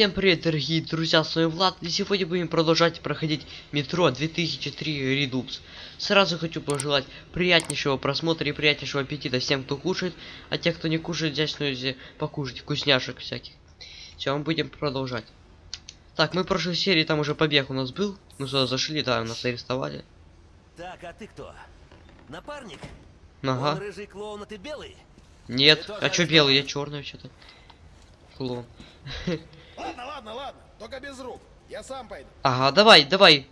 Всем привет, дорогие друзья, с вами Влад, и сегодня будем продолжать проходить метро 2003 Redux. Сразу хочу пожелать приятнейшего просмотра и приятнейшего аппетита всем, кто кушает, а те, кто не кушает, взять снова покушать вкусняшек всяких. Все, мы будем продолжать. Так, мы в прошлой серии там уже побег у нас был, мы сюда зашли, да, нас арестовали. Так, а ты кто? Напарник? Ага. Он рыжий клоун, а ты белый? Нет, Ты а чё белый, я черный вообще-то. Клон. Ладно, ладно, ладно. Только без рук. Я сам пойду. Ага, давай, давай.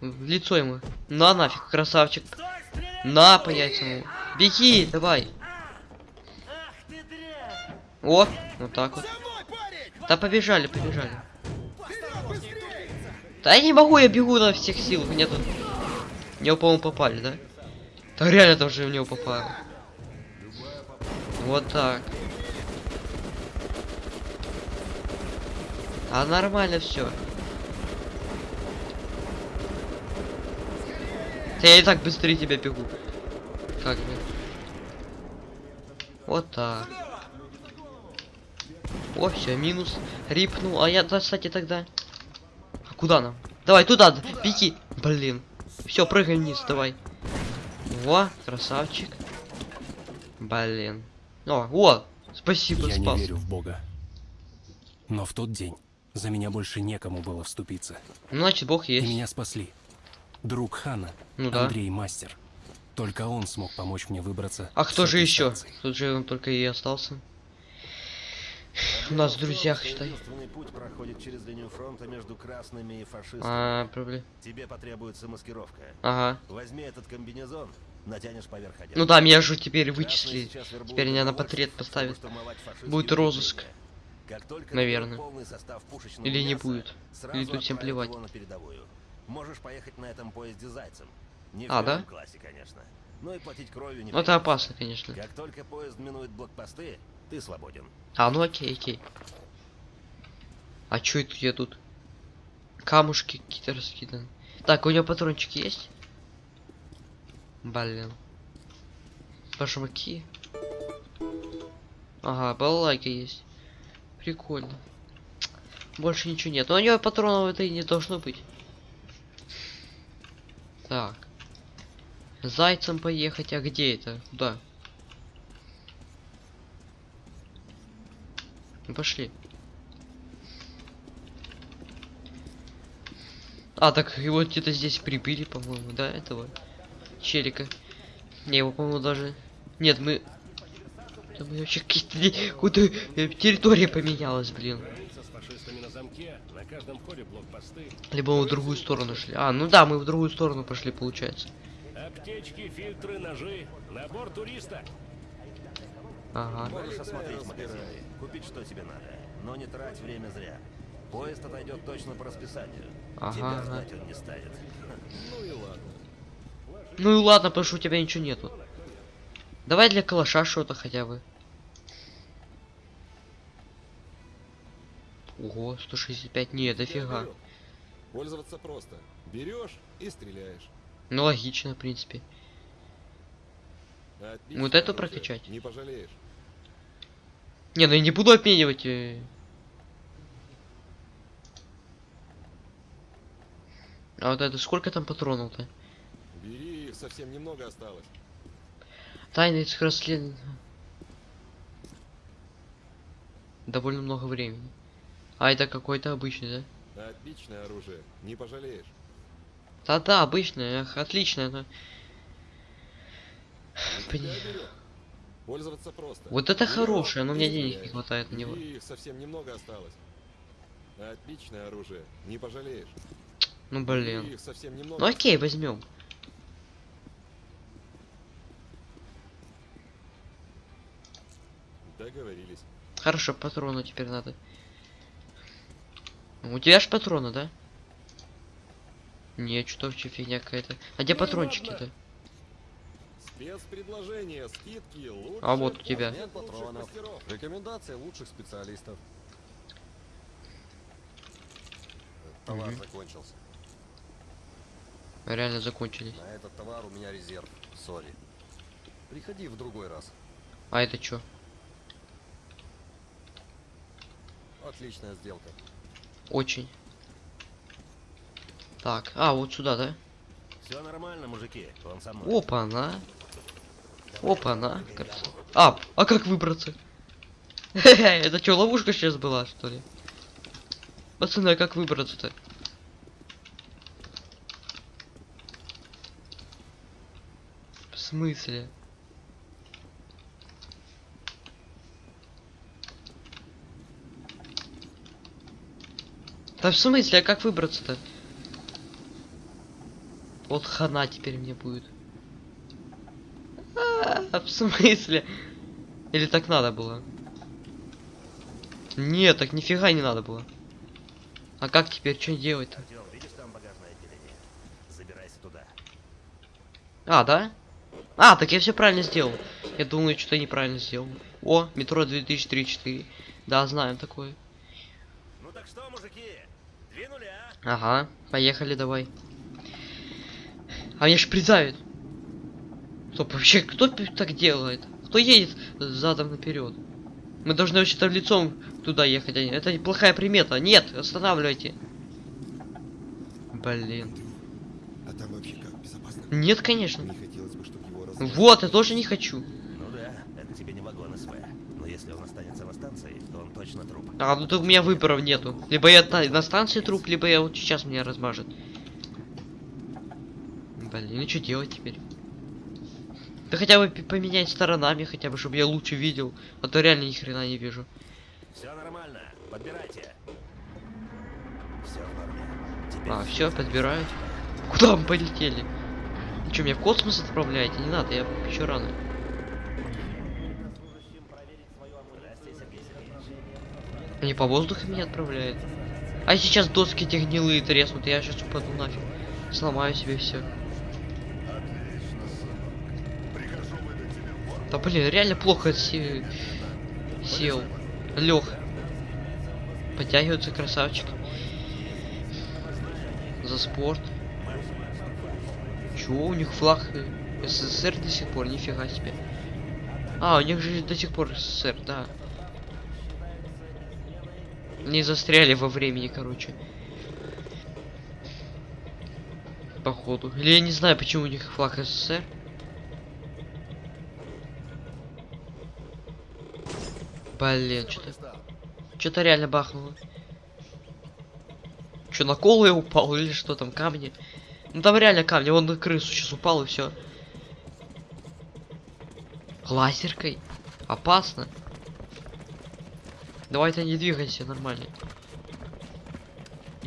В, в лицо ему. На нафиг, красавчик. Стой! На по яйцам ему. Беги, давай. Ах ты дрянь! О, вот так вот. Да побежали, побежали. Да я не могу, я бегу на всех силах. Мне тут... Мне, по-моему, попали, да? Да реально тоже в него попало. Вот так. А нормально все. Я и так быстрее тебя бегу. Как бы. Вот так. О, все, минус. Рипнул. А я, да, кстати, тогда. А куда нам? Давай, туда, беги. Блин. Все, прыгай вниз, давай. Во, красавчик. Блин. О, о, спасибо, Я не спас. верю в Бога. Но в тот день за меня больше некому было вступиться. Ну, значит, бог И есть. меня спасли. Друг Хана, Ну да. Андрей Мастер. Только он смог помочь мне выбраться. А кто же еще? станции. Тут же он только и остался. У нас в друзьях, считай. Единственный путь проходит через линию фронта между красными и фашистами. А, проблем. Тебе потребуется маскировка. Ага. Возьми этот комбинезон, натянешь поверх одежды. Ну да, меня же теперь вычислили. Теперь меня на портрет поставят. Будет розыск. Наверное. Или не будет. Или тут всем плевать. Можешь поехать на этом поезде зайцем. Не А, да? классе, конечно. Ну и платить кровью не Ну это опасно, конечно. Как только поезд минует блокпосты, ты свободен. А, ну окей, окей. А чё это я тут? Камушки какие-то раскиданы. Так, у него патрончики есть? Блин. Башмаки. Ага, балалайка есть. Прикольно. Больше ничего нет. Но у него патронов это и не должно быть. Так. Зайцем поехать, а где это? Куда? Ну, Пошли. А, так его где-то здесь прибили, по-моему, да, этого челика. Не, его, по-моему, даже... Нет, мы... Да мы вообще какие-то... Какую-то э, территория поменялась, блин. На каждом блокпосты, Либо мы в другую сторону шли. А, ну да, мы в другую сторону пошли, получается. аптечки, фильтры, ножи, набор туриста. Ага. Можешь осмотреть магазины, купить что тебе надо, но не трать время зря. Поезд отойдет точно по расписанию. Ага, Тебя ждать он не станет. Ну и ладно, потому что у тебя ничего нету. Давай для калаша что-то хотя бы. Ого, 165, нет, дофига. Пользоваться просто. Берешь и стреляешь. Ну логично, в принципе. Отличное Вот это оружие, прокачать. Не пожалеешь. Не, ну я не буду обменивать. э. А вот это сколько там патронов-то? Бери, их совсем немного осталось. Тайны этих расследований. Довольно много времени. А это какой-то обычный, да? Отличное оружие. Не пожалеешь. Да-да, обычный, эх, отлично. Это... Нифига Блин. берёт. Пользоваться просто. Вот это хорошее, но и меня денег не хватает на него. Их совсем немного осталось. Отличное оружие. Не пожалеешь. Ну блин. Ну окей, возьмем. Договорились. Хорошо, патроны теперь надо. У тебя ж патроны, да? Не, что вообще фигня какая-то. А где Ну патрончики-то? Спецпредложение, скидки, лучше. А вот у тебя. Патронов. Рекомендации лучших специалистов. Товар закончился. Реально закончились. На этот товар у меня резерв. Сори. Приходи в другой раз. А это чё? Отличная сделка. Очень. Так, а, вот сюда, да? Все нормально, мужики. Он со мной. Опа-на. Опа-на. кажется. А, а как выбраться? Это что, ловушка сейчас была, что ли? Пацаны, а как выбраться-то? В смысле? Да в смысле, а как выбраться-то? Вот хана теперь мне будет. А, в смысле? Или так надо было? Нет, так нифига не надо было. А как теперь, что делать-то? А, да? А, так я все правильно сделал. Я думаю, что-то неправильно сделал. О, метро 2034. Да, знаем такое. Ну так что, мужики? Ага, поехали давай. А меня ж придавит. Стоп, вообще, кто так делает? Кто едет задом наперед? Мы должны вообще-то лицом туда ехать. а не- Это неплохая примета. Нет, останавливайте. Блин. А там вообще как? Безопасно? Нет, конечно. Не хотелось бы, чтобы его. Вот, я тоже не хочу. Ну да, это тебе не вагон СВ. Но если он останется на станции, то он точно труп. А, ну то у меня выборов нету. Либо я на, станции труп, либо я вот сейчас меня размажет. Блин, ну что делать теперь? Да хотя бы поменять сторонами, хотя бы, чтобы я лучше видел. А то реально ни хрена не вижу. Все нормально. Подбирайте. Все в норме. Теперь А, все, подбирают. Куда мы полетели? Вы что, меня в космос отправляете? Не надо, я еще рано. Они по воздуху меня отправляют. А сейчас доски эти гнилые треснут, я сейчас упаду нафиг. Сломаю себе все. Да блин, реально плохо се- сел. Лег. Подтягивается красавчик. За спорт. Чего у них флаг СССР до сих пор? Нифига себе. А, у них же до сих пор СССР, да. Не застряли во времени, короче. Походу. Или я не знаю, почему у них флаг СССР. Блин, что-то... Что-то реально бахнуло. Что, на колу я упал или что там, камни? Ну там реально камни, он на крысу сейчас упал и все. Лазеркой? Опасно. Давай-то не двигайся, нормально.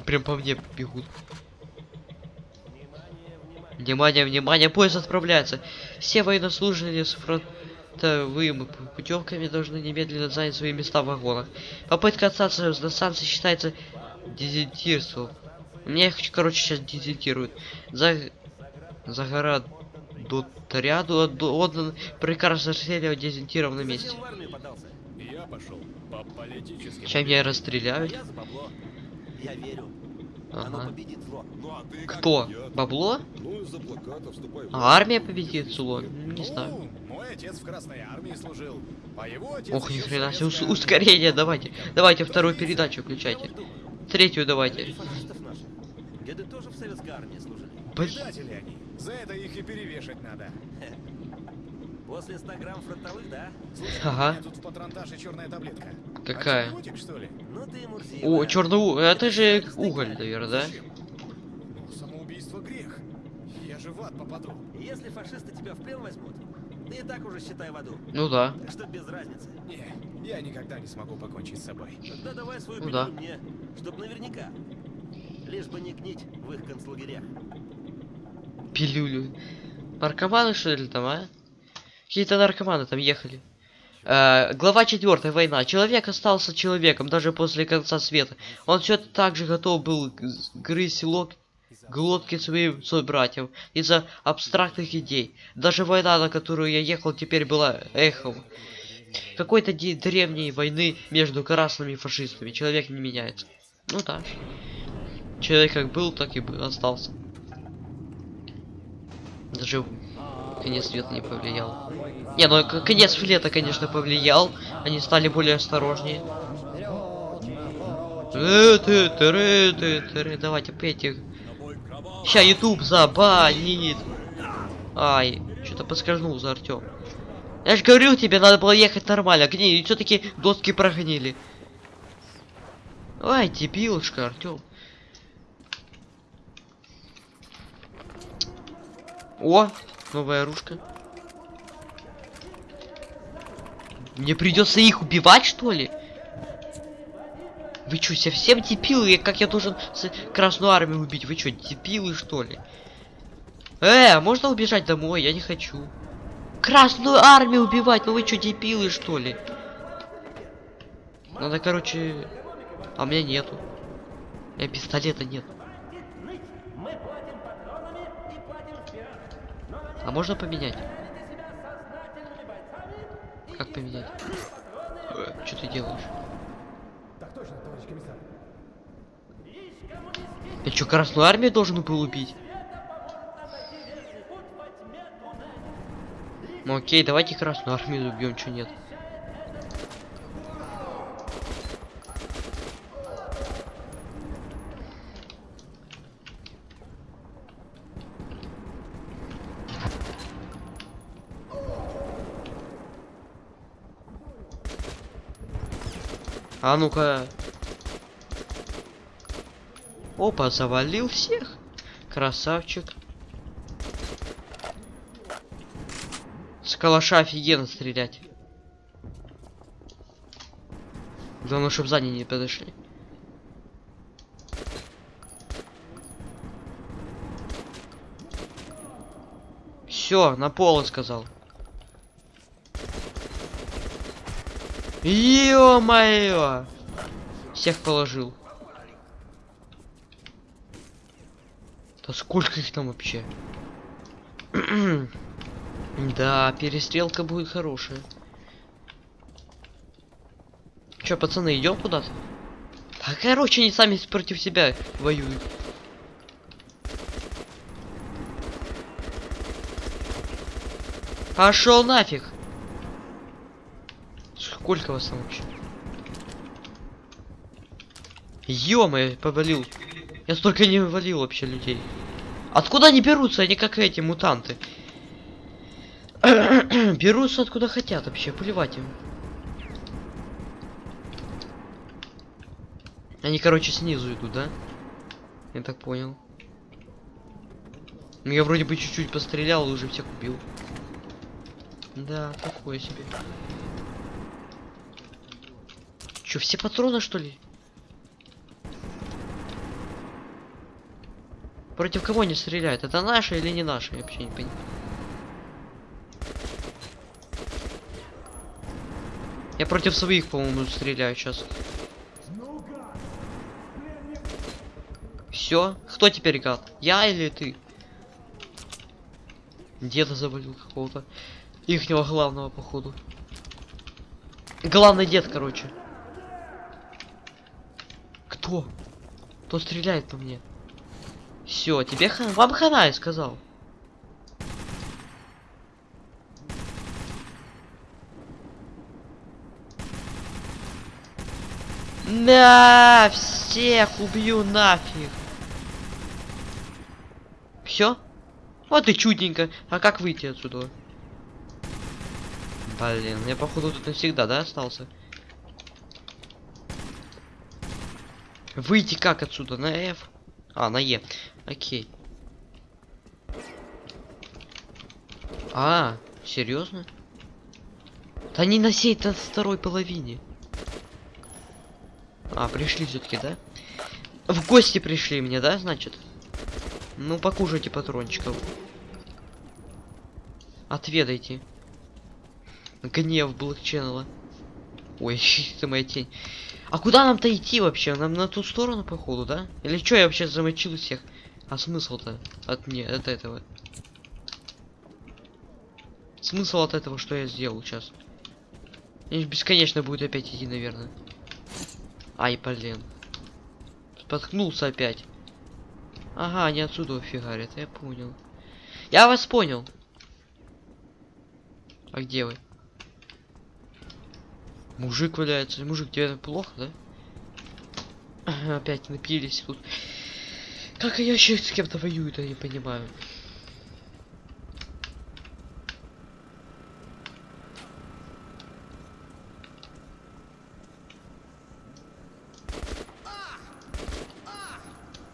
Прям по мне бегут. Внимание, внимание, поезд отправляется. Все военнослужащие с фронтовыми путевками должны немедленно занять свои места в вагонах. Попытка остаться на станции считается дезертирством. Меня, их, короче, сейчас дезертируют. За... За гора до ряду отдан приказ расстреливать дезертиров на месте. Я пошел по политическим. Сейчас меня расстреляют. Я за бабло. Я верю. Оно Ага. победит зло. Ну а ты как? Кто? Я- Бабло? Ну, из-за плаката вступай в А армия победит зло? Не знаю. Ну, мой отец в Красной Армии служил. А его отец Ох, ни еще в хрена себе, ус- ускорение, давайте. Давайте вторую передачу Я включайте. Третью давайте. Деды тоже в советской армии служили. Блин. Предатели они. За это их и перевешать надо. После 100 грамм фронтовых, да? Слушай, Ага. тут в патронтаже черная таблетка. Какая? Антибиотик, что ли? Ну ты Мурзилка. О, черный у... Это же уголь, наверное, да? Ну, самоубийство грех. Я же в ад попаду. Если фашисты тебя в плен возьмут, ты и так уже считай в аду. Ну да. Так что без разницы. Не, я никогда не смогу покончить с собой. Тогда давай свою Ну да. мне, чтоб наверняка. Лишь бы не гнить в их концлагерях. Пилюлю. Наркоманы что ли там, а? Какие-то наркоманы там ехали. Э, глава 4. Война. Человек остался человеком даже после конца света. Он все так же готов был грызть лок глотки своим собратьям из-за абстрактных идей. Даже война, на которую я ехал, теперь была эхом. Какой-то древней войны между красными и фашистами. Человек не меняется. Ну да. Человек как был, так и остался. Даже конец света не повлиял. Не, ну конец света, конечно, повлиял. Они стали более осторожнее. Тыры. Давайте пейте. Ща YouTube забанит. Ай, что-то поскользнулся, Артем. Я же говорил тебе, надо было ехать нормально. Гни, все-таки доски прогнили. Ай, дебилушка, Артем. О, новая оружка. Мне придется их убивать, что ли? Вы что, совсем дебилы? Как я должен Красную Армию убить? Вы что, дебилы, что ли? Э, можно убежать домой? Я не хочу. Красную Армию убивать? Ну вы что, дебилы, что ли? Надо, короче... А у меня нету. Меня пистолета нет. А можно поменять? Как поменять? Что ты делаешь? Я что, Красную Армию должен был убить? Ну окей, давайте Красную Армию убьем, что нет. А ну-ка. Опа, завалил всех. Красавчик. С калаша офигенно стрелять. Главное, чтобы сзади не подошли. Все, на пол сказал. Ё-моё! Всех положил. Да сколько их там вообще? да, перестрелка будет хорошая. Чё, пацаны, идем куда-то? Да, короче, они сами против себя воюют. Пошел нафиг! Сколько вас там вообще? Ё-моё, повалил. Я столько не валил вообще людей. Откуда они берутся? Они как эти мутанты. берутся откуда хотят вообще, плевать им. Они, короче, снизу идут, да? Я так понял. Ну, Я вроде бы чуть-чуть пострелял и уже всех убил. Да, такое себе. Чё, все патроны, что ли? Против кого они стреляют? Это наши или не наши? Я вообще не понимаю. Я против своих, по-моему, стреляю сейчас. Все? Кто теперь гад? Я или ты? Деда завалил какого-то. Ихнего главного, походу. Главный дед, короче. Кто? Кто стреляет по мне? Все, тебе хана. Вам хана, я сказал. На всех убью нафиг. Все? Вот и чудненько. А как выйти отсюда? Блин, я походу тут навсегда, да, остался? Выйти как отсюда? На F? А, на Е. Окей. А, серьезно? Да не на сей то второй половине. А, пришли все-таки, да? В гости пришли мне, да, значит? Ну, покушайте патрончиков. Отведайте. Гнев Блэк Ченнела. Ой, это моя тень. А куда нам-то идти вообще? Нам на ту сторону, походу, да? Или что, я вообще замочил всех? А смысл-то от мне, от этого? Смысл от этого, что я сделал сейчас? И бесконечно будет опять идти, наверное. Ай, блин. Споткнулся опять. Ага, они отсюда фигарят, я понял. Я вас понял. А где вы? Мужик валяется. Мужик, тебе плохо, да? Опять напились тут. Как они вообще с кем-то воюют, я не понимаю.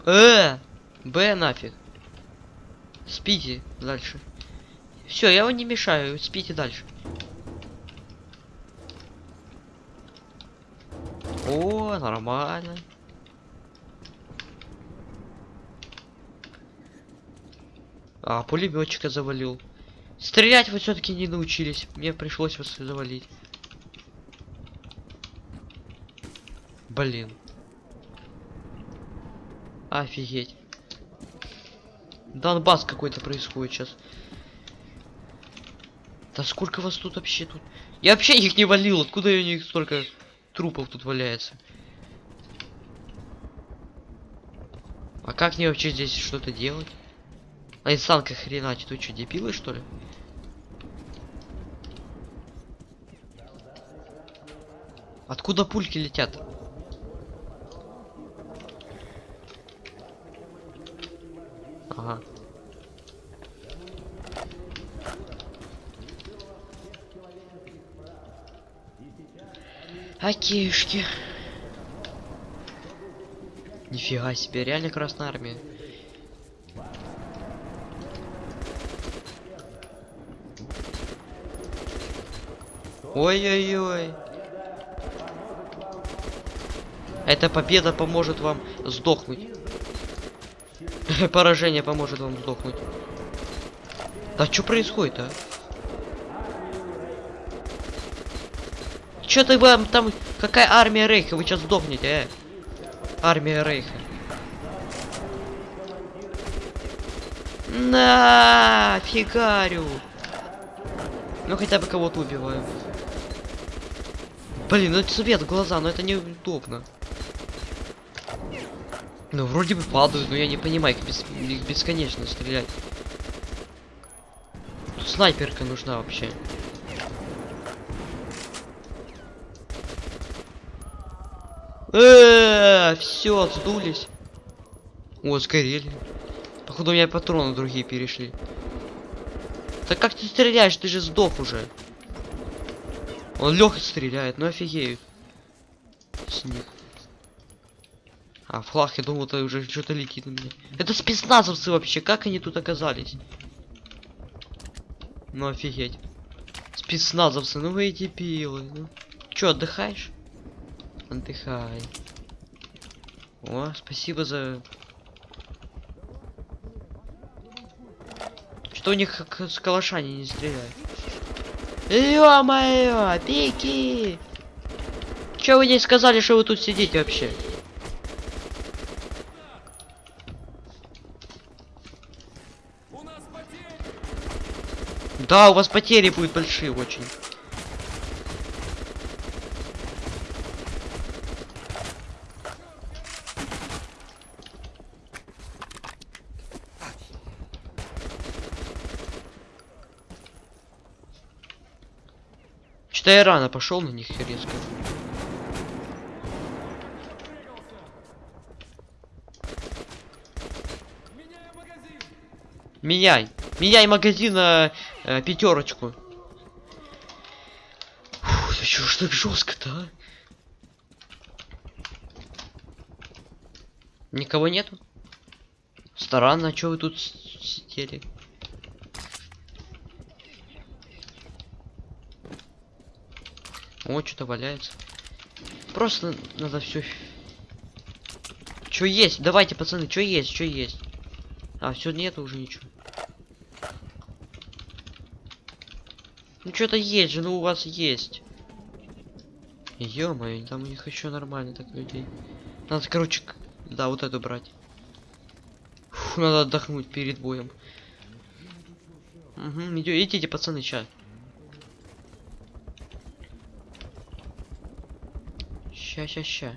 Э, Б нафиг. Спите дальше. Все, я вам не мешаю, спите дальше. Нормально. А, пулеметчика завалил. Стрелять вы все-таки не научились. Мне пришлось вас завалить. Блин. Офигеть. Донбасс какой-то происходит сейчас. Да сколько вас тут вообще тут? Я вообще их не валил. Откуда у них столько трупов тут валяется? А как мне вообще здесь что-то делать? А из санка хреначит, вы что, дебилы что ли? Откуда пульки летят? Ага. Окейшки. Нифига себе, реально Красная Армия. Ой-ой-ой. Эта победа поможет вам сдохнуть. Поражение поможет вам сдохнуть. Да что происходит, а? Чё ты вам там... Какая армия Рейха? Вы сейчас сдохнете, э? Армия Рейха. На фигарю. Ну хотя бы кого-то убиваю. Блин, ну это свет в глаза, но это неудобно. Ну вроде бы падают, но я не понимаю, как бес... их бесконечно стрелять. Тут снайперка нужна вообще. Все, сдулись. О, сгорели. Походу у меня патроны другие перешли. Так как ты стреляешь? Ты же сдох уже. Он легко стреляет, ну офигеют. С них. А, флаг, я думал, это уже что-то летит на меня. Это спецназовцы вообще, как они тут оказались? Ну офигеть. Спецназовцы, ну вы пилы. Ну. Чё, отдыхаешь? Отдыхай. О, спасибо за... Что у них как с калаша не стреляют? Ё-моё, пики! Чё вы не сказали, что вы тут сидите вообще? Да, у вас потери будут большие очень. Что я рано пошел на них резко. Меняй. Меняй магазин на э, пятерочку. Фу, да ж так жестко-то, а? Никого нету? Странно, а вы тут сидели? О, что-то валяется. Просто надо все. Что есть? Давайте, пацаны, что есть, что есть. А, все нету уже ничего. Ну что-то есть же, ну у вас есть. Ё-моё, там у них еще нормально так людей. Надо, короче, да, вот эту брать. Фу, надо отдохнуть перед боем. Угу, идите, пацаны, ща. Ща, ща, ща.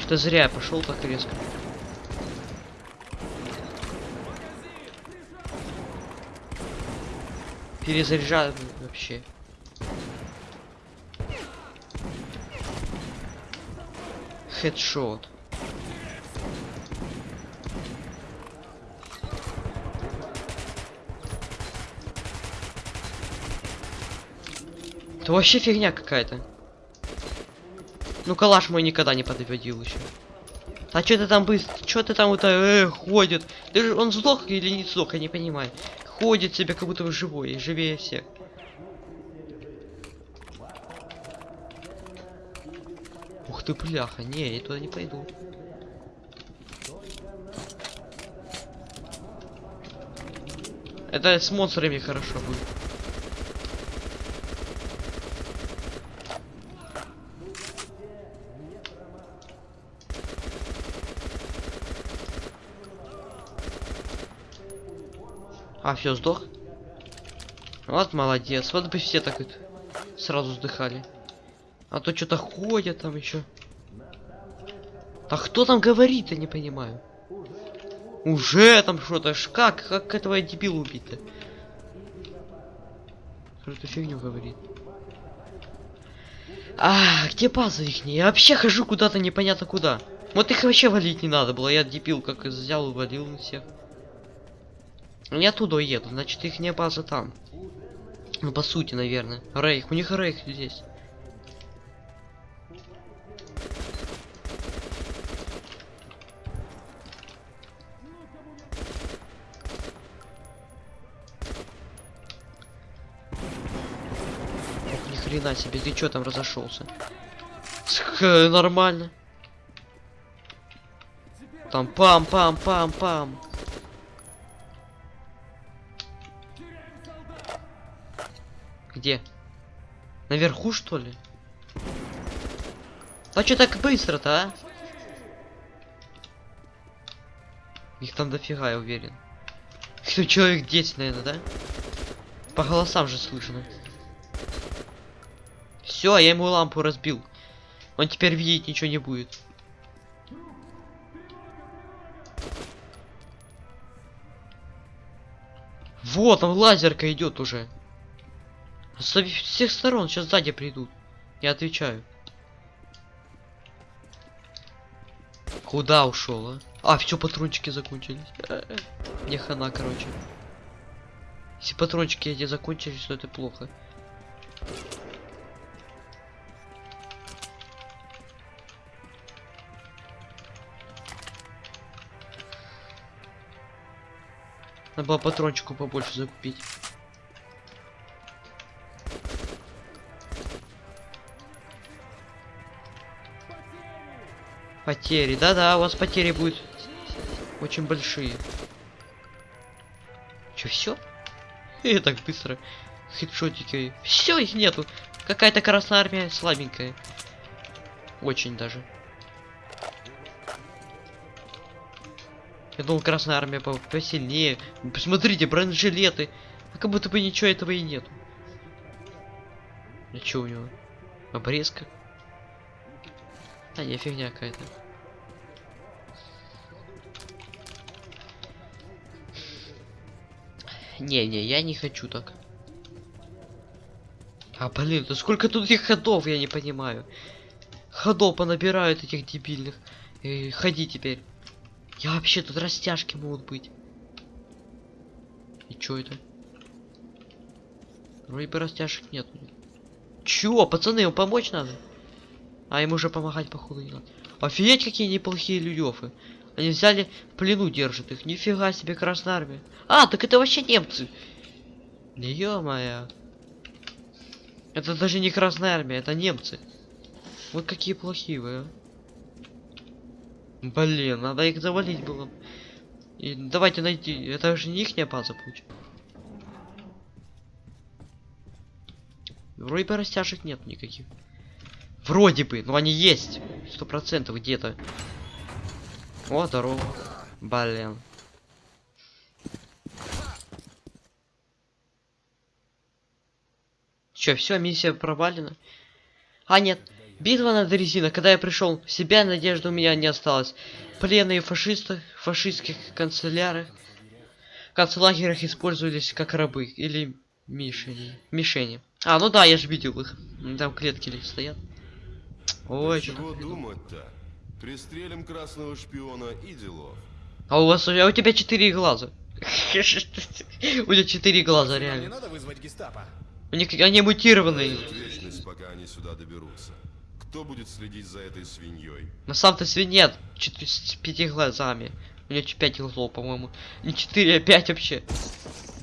Что зря пошел так резко. Перезаряжаем вообще. Хедшот. Это вообще фигня какая-то. Ну калаш мой никогда не подводил еще. А что ты там быстро? Что ты там это э, ходит? Ты же он сдох или не сдох, я не понимаю. Ходит себе как будто живой, живее всех. Ух ты, бляха, не, я туда не пойду. Это с монстрами хорошо будет. А, все, сдох? Вот молодец. Вот бы все так вот сразу сдыхали. А то что-то ходят там еще. Да кто там говорит, я не понимаю. Уже там что-то. ж Как? Как этого дебила убить-то? Что-то фигню говорит. А, где база их? Я вообще хожу куда-то непонятно куда. Вот их вообще валить не надо было. Я дебил как взял и валил всех. Они оттуда едут, значит их не база там. Ну по сути, наверное. Рейх, у них рейх здесь. Ох, себе, ты чё там разошелся? Нормально. Там пам-пам-пам-пам. Где? Наверху, что ли? А что так быстро-то, а? Их там дофига, я уверен. Кто человек 10, наверное, да? По голосам же слышно. Все, я ему лампу разбил. Он теперь видеть ничего не будет. Вот, там лазерка идет уже. Со всех сторон сейчас сзади придут. Я отвечаю. Куда ушел, а? А, все, патрончики закончились. Мне хана, короче. Если патрончики эти закончились, то это плохо. Надо было патрончику побольше закупить. Потери. Да-да, у вас потери будут очень большие. Че, все? И так быстро. Хедшотики. Все, их нету. Какая-то красная армия слабенькая. Очень даже. Я думал, красная армия по посильнее. Посмотрите, бронежилеты. А как будто бы ничего этого и нету. А что у него? Обрезка? А, не, фигня какая-то. Не-не, я не хочу так. А, блин, да сколько тут этих ходов, я не понимаю. Ходов понабирают этих дебильных. Э, ходи теперь. Я вообще тут растяжки могут быть. И чё это? Вроде бы растяжек нет. Чё, пацаны, ему помочь надо? А ему уже помогать походу не надо. Офигеть, какие неплохие людёфы. Они взяли, в плену держат их. Нифига себе, Красная Армия. А, так это вообще немцы. Ё-моё. Это даже не Красная Армия, это немцы. Вот какие плохие вы, а. Блин, надо их завалить было. И давайте найти. Это же не ихняя база будет. Вроде бы растяжек нет никаких. Вроде бы, но они есть. Сто процентов где-то. О, здорово. Блин. Че, все, миссия провалена? А, нет. Битва на дрезина. Когда я пришел себя, надежды у меня не осталось. Пленные фашисты, фашистских канцелярах, канцлагерях использовались как рабы. Или Мишени. Мишени. А, ну да, я же видел их. Там клетки стоят. Ой, что чего думать-то? Пристрелим красного шпиона и делов. А у вас, а у тебя четыре глаза. У тебя четыре глаза, Нам не реально. надо вызвать гестапо. У них они мутированные. Вечность, пока они сюда доберутся. Кто будет следить за этой свиньей? На самом-то свинья с пяти глазами. У ч- пять глазов, по-моему. Не четыре, а пять вообще.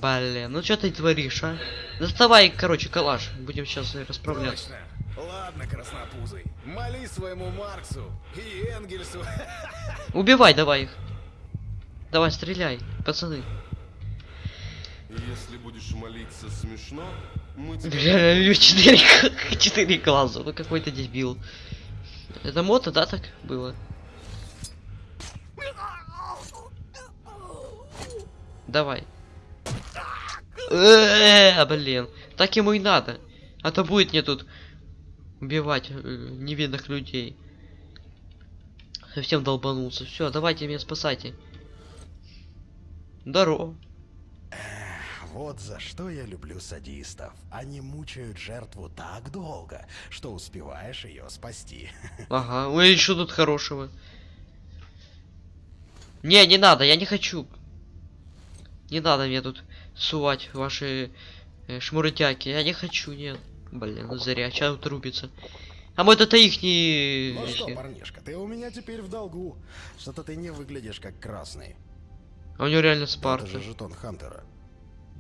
Блин, ну что ты творишь, а? Доставай, короче, калаш. Будем сейчас расправляться. Точно. Ладно, краснопузый. Моли своему Марксу и Энгельсу. Убивай давай их. Давай, стреляй, пацаны. Если будешь молиться смешно, мы четыре, г- четыре глаза. Ну какой-то дебил. Это мото, да, так было? Давай. Э, блин. Так ему и надо. А то будет мне тут убивать э, невинных людей. Совсем долбанулся. Все, давайте меня спасайте. Здорово. Вот за что я люблю садистов. Они мучают жертву так долго, что успеваешь ее спасти. Ага, ой, еще тут хорошего. Не, не надо, я не хочу. Не надо мне тут сувать ваши э, шмурытяки. Я не хочу, нет. Блин, ну зря, сейчас утрубится. А вот это их не... Ну что, парнишка, ты у меня теперь в долгу. Что-то ты не выглядишь как красный. А у него реально Это Спарта. же жетон Хантера.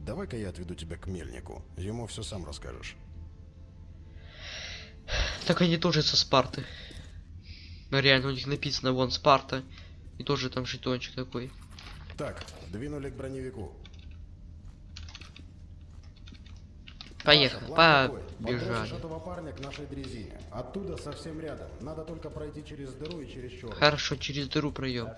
Давай-ка я отведу тебя к мельнику. Ему все сам расскажешь. Так они тоже со Спарты. Ну реально, у них написано вон Спарта. И тоже там жетончик такой. Так, двинули к броневику. Поехали, побежали. этого парня к нашей дрезине. Оттуда совсем рядом. Надо только пройти через дыру и через черный. Хорошо, через дыру пройдем.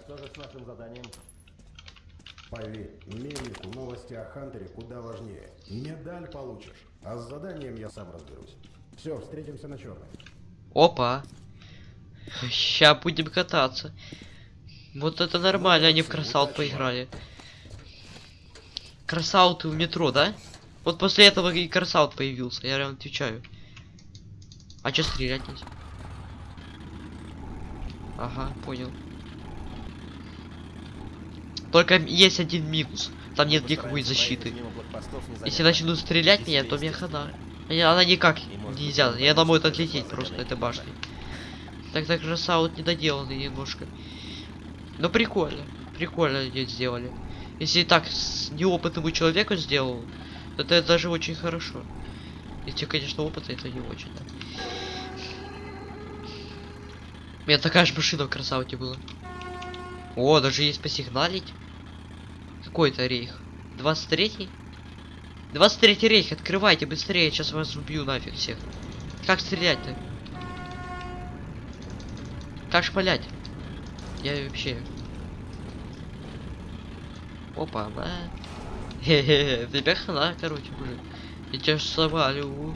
Поверь, мельнику новости о Хантере куда важнее. Медаль получишь, а с заданием я сам разберусь. Все, встретимся на черной. Опа. Ща будем кататься. Вот это нормально, они в красаут поиграли. Красауты в метро, да? Вот после этого и красаут появился, я прям отвечаю. А чё стрелять нельзя? Ага, понял. Только есть один минус. Там нет никакой защиты. Если начнут стрелять меня, то мне. Я- Она никак нельзя. Я она может отлететь просто, эта башня. Так так красаут недоделанный немножко. Но прикольно. Прикольно ее сделали. Если так с неопытному человеку сделал, это даже очень хорошо. Если, конечно, опыта это не очень. Да. У меня такая же машина в красауте была. О, даже есть посигналить. Какой это рейх? 23-й? 23-й рейх, открывайте быстрее, сейчас вас убью нафиг всех. Как стрелять-то? Как шпалять? Я вообще... Опа, на. Хе-хе, тебя хана, короче, уже. Я тебя свалю.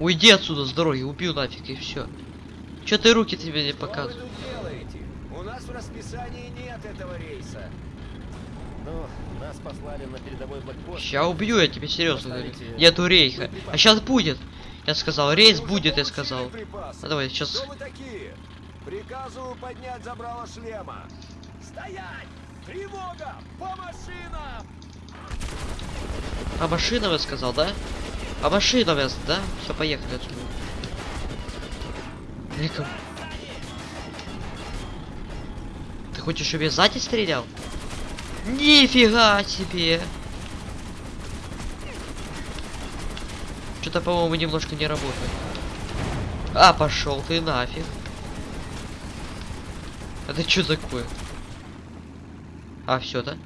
Уйди отсюда с дороги, убью нафиг и все. Че ты руки тебе не показываешь? делаете? У нас в расписании нет этого рейса. Ну, нас послали на передовой блокпост. Ща убью я тебе серьезно говорю. Нету рейха. А сейчас будет. Я сказал, рейс будет, я сказал. Ну давай, сейчас. Кто вы такие? Приказываю поднять забрало шлема. Стоять! Тревога! По машинам! А машина вы сказал, да? А машина вас, да? Все, поехали отсюда. Эка. Ты хочешь, чтобы я сзади стрелял? Нифига себе! Что-то, по-моему, немножко не работает. А, пошел ты нафиг. Это что такое? А, все, да?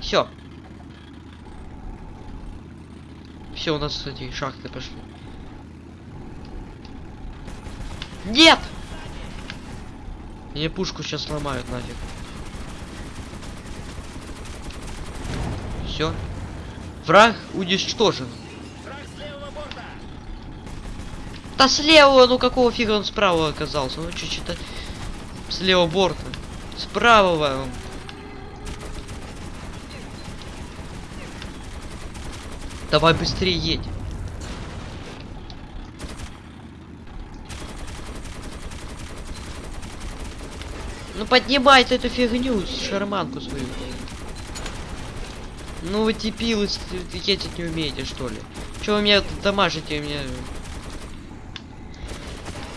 Все. Все, у нас эти шахты пошли. Нет! Мне пушку сейчас сломают нафиг. Все. Враг уничтожен. Да слева, ну какого фига он справа оказался? Ну чуть-чуть с левого борта. С правого. Давай быстрее едь. Ну поднимай эту фигню, шарманку свою. Ну вы типилы, ездить не умеете, что ли? Чего вы меня тут дамажите, меня...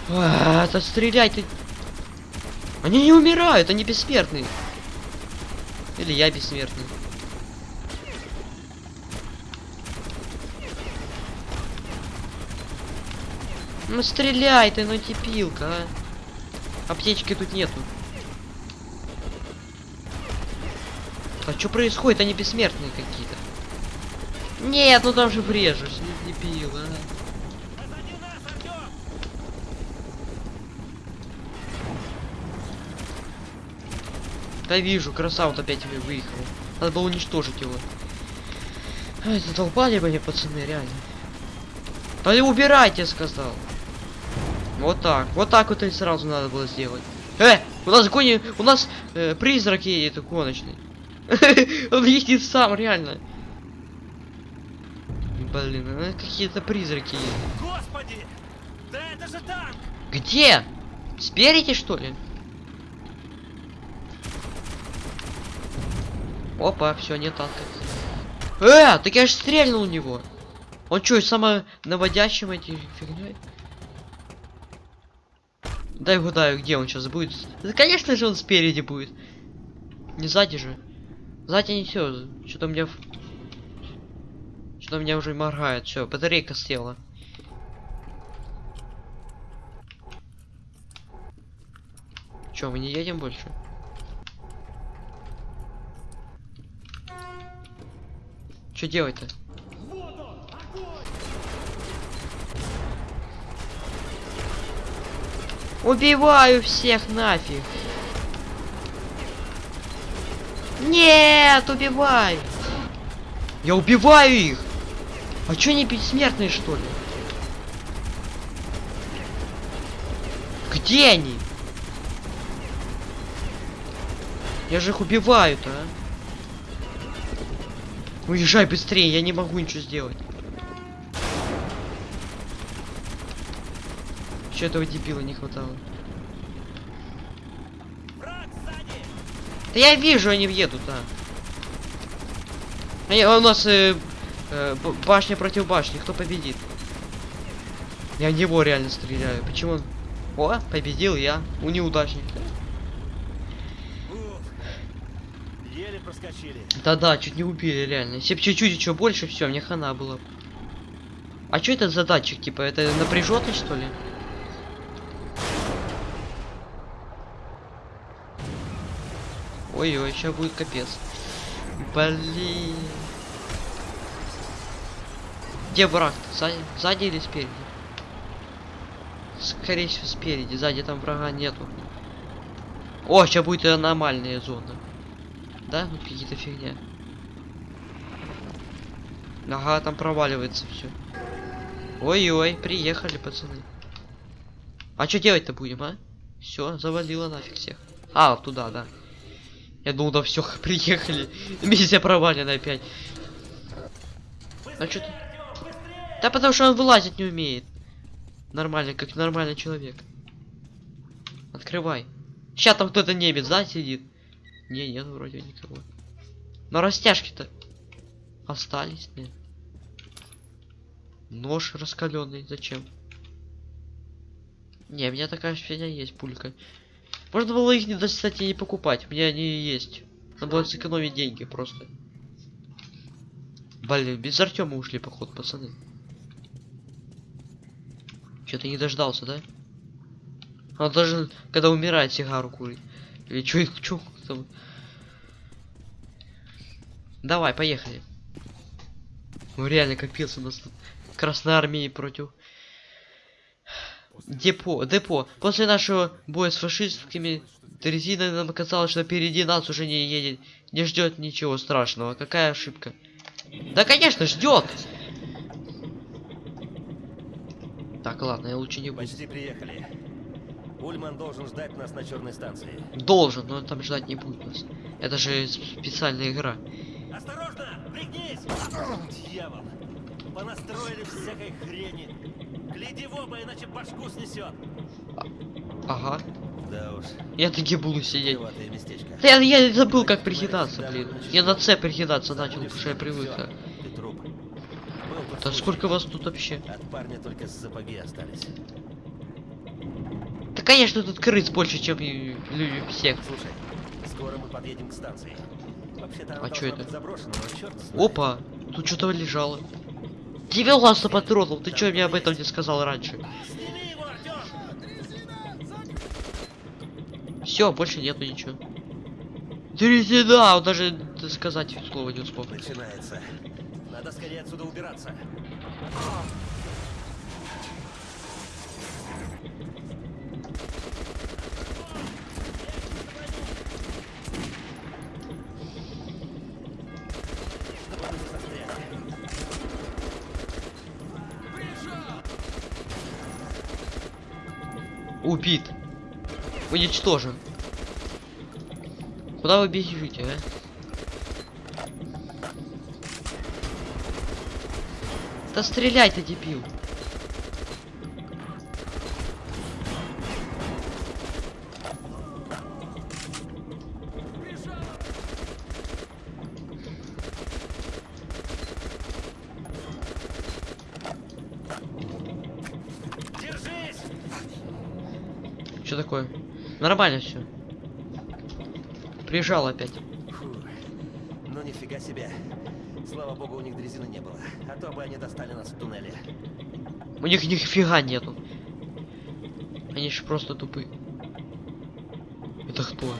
А, да стрелять, они не умирают, они бессмертные. Или я бессмертный. Ну стреляй ты, ну типилка, а. Аптечки тут нету. А что происходит? Они бессмертные какие-то. Нет, ну там же врежешь, не дебил, а. Да вижу, красавт опять вы- выехал. Надо было уничтожить его. Ай, задолбали бы мне пацаны, реально. Да и убирайте, сказал. Вот так. Вот так вот и сразу надо было сделать. Э! У нас гони... У нас э, призрак едет гоночный. Он едет сам, реально. Блин, ну какие-то призраки едут. Господи! Да это же танк! Где? Спереди, что ли? Опа, все, нет танка. Э, так я же стрельнул у него. Он что, само наводящим эти фигней? Дай угадаю, где он сейчас будет. Да, конечно же, он спереди будет. Не сзади же. Сзади не все. Что-то у меня... Что-то у меня уже моргает. Все, батарейка села. Че, мы не едем больше? Что делать-то? Убиваю всех нафиг. Нет, убивай. Я убиваю их. А что они бессмертные что ли? Где они? Я же их убиваю-то, а. Уезжай быстрее, я не могу ничего сделать. Че этого дебила не хватало? Да я вижу, они едут, да. А я- у нас э, э, башня против башни, кто победит? Я в него реально стреляю. Почему? О, победил я. У неудачник. Да-да, чуть не убили, реально. Если б чуть-чуть еще больше, все, мне хана было. А что это за датчик, типа, это напряженный, что ли? Ой-ой, сейчас будет капец. Блин. Где враг? Сзади, сзади или спереди? Скорее всего спереди, сзади там врага нету. О, сейчас будет аномальная зона. Да, ну какие-то фигня. Ага, там проваливается все. Ой-ой, приехали, пацаны. А что делать-то будем, а? Все, завалило нафиг всех. А, туда, да. Я думал, да все, приехали. Миссия провалена опять. А что? Да потому что он вылазить не умеет. Нормально, как нормальный человек. Открывай. Сейчас там кто-то немец, да, сидит? Не, нет, вроде никого. Но растяжки-то остались, нет. Нож раскаленный, зачем? Не, у меня такая фигня есть, пулька. Можно было их, не, кстати, не покупать. У меня они есть. Надо было сэкономить деньги просто. Блин, без Артема ушли, походу, пацаны. Что-то не дождался, да? Он должен, когда умирает, сигару курить. Или чё, чё там? Давай, поехали. Ну реально капец у нас тут. Красной армии против Депо, депо. После нашего боя с фашистскими дрезиной нам казалось, что впереди нас уже не едет, не ждет ничего страшного. Какая ошибка? Да, конечно, ждет. Так, ладно, я лучше не буду. Почти приехали. Ульман должен ждать нас на черной станции. Должен, но он там ждать не будет нас. Это же специальная игра. Осторожно! Пригнись! Дьявол! Понастроили всякой хрени. Гляди в оба, иначе башку снесет. Ага. Да уж, Я таки буду сидеть. я, я забыл, как прикидаться, блин. Я на С прикидаться начал, потому что я привык. Да сколько вас тут вообще? От парня только сапоги остались. Конечно тут крыс больше, чем люди всех. Слушай, скоро мы подъедем к станции. А чё это? Опа, тут что-то лежало. 90 патронов, ты чё мне об этом не сказал раньше? Все, больше нету ничего. Дрезина, он даже сказать слова не успел. Начинается. Надо скорее отсюда убираться. Чтобы мы не застряли. Убит. Уничтожен. Куда вы бежите, а? Да стреляй ты, дебил. Держись! Что такое? Нормально все. Прижал опять. Фу. Ну нифига себе. Слава богу, у них дрезины не было. А то бы они достали нас в туннеле. У них нифига нету. Они же просто тупые. Это кто?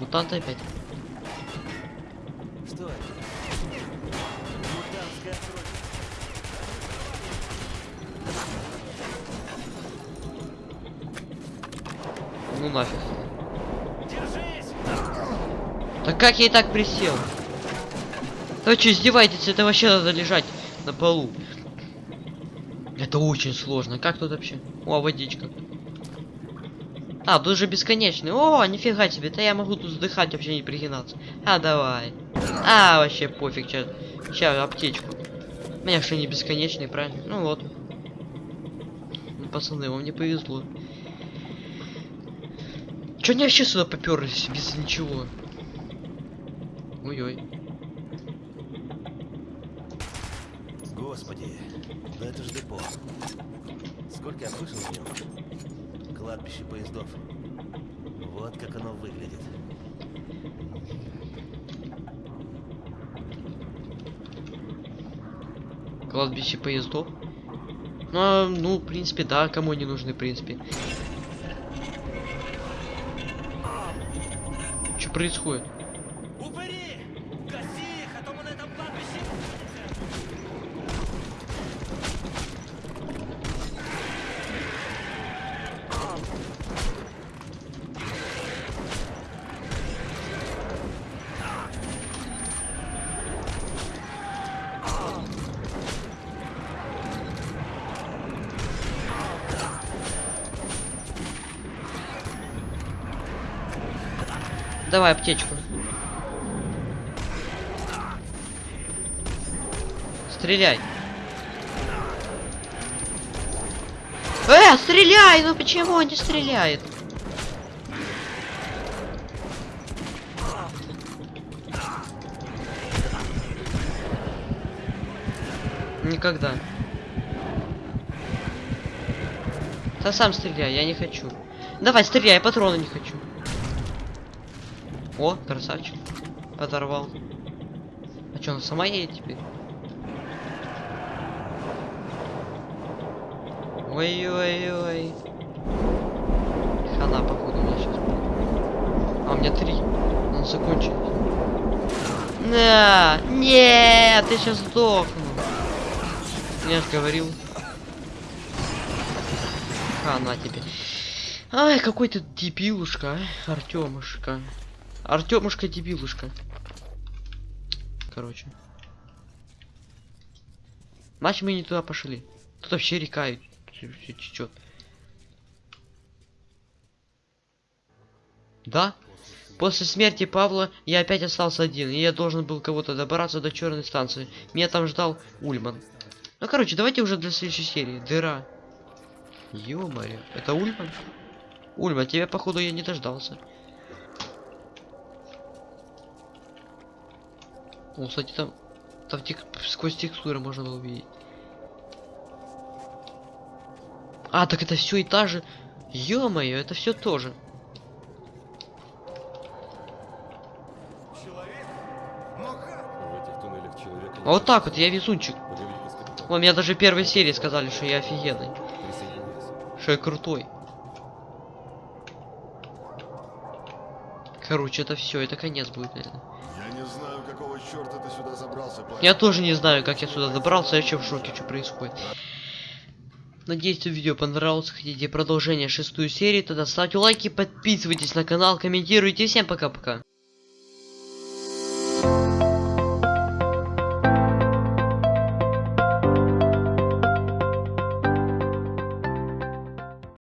Мутанты опять? Как я и так присел? Вы что, издеваетесь? Это вообще надо лежать на полу. Это очень сложно. Как тут вообще? О, водичка. А, тут же бесконечный. О, нифига себе. Да я могу тут вздыхать, вообще не пригинаться. А, давай. А, вообще пофиг. Сейчас, сейчас аптечку. У меня что не бесконечный, правильно? Ну вот. Ну, пацаны, вам не повезло. Чё они вообще сюда поперлись без ничего? Ой-ой. Господи, да это ж депо. Сколько я слышал о нем? Кладбище поездов. Вот как оно выглядит. Кладбище поездов. Ну, а, ну, в принципе, да, кому они нужны, в принципе. Что происходит? Давай аптечку. Стреляй. Э, стреляй! Ну почему он не стреляет? Никогда. Да сам стреляй, я не хочу. Давай, стреляй, я патроны не хочу. О, красавчик. Подорвал. А что, она сама едет теперь? Ой-ой-ой. Хана, походу, у меня сейчас будет. А, у меня три. Надо закончить. На! Нет, я сейчас сдохну. Я же говорил. Хана тебе. Ай, какой ты дебилушка, а? Артемушка. Артемушка дебилушка. Короче. Значит, мы не туда пошли. Тут вообще река течет. Да? После смерти Павла я опять остался один, и я должен был кого-то добраться до черной станции. Меня там ждал Ульман. Ну, короче, давайте уже для следующей серии. Дыра. Ё-моё, это Ульман? Ульман, тебя, походу, я не дождался. О, кстати, там... Там тек- сквозь текстуры можно было увидеть. А, так это все и та же... Ё-моё, это все тоже. А вот так вот, я везунчик. О, мне даже первой серии сказали, что я офигенный. Что я крутой. Короче, это все, это конец будет, наверное. Какого черта ты сюда забрался, парень. Я тоже не знаю, как я сюда добрался, я вообще в шоке, что происходит. Надеюсь, видео понравилось. Хотите продолжение шестую серии, тогда ставьте лайки, подписывайтесь на канал, комментируйте. Всем пока-пока.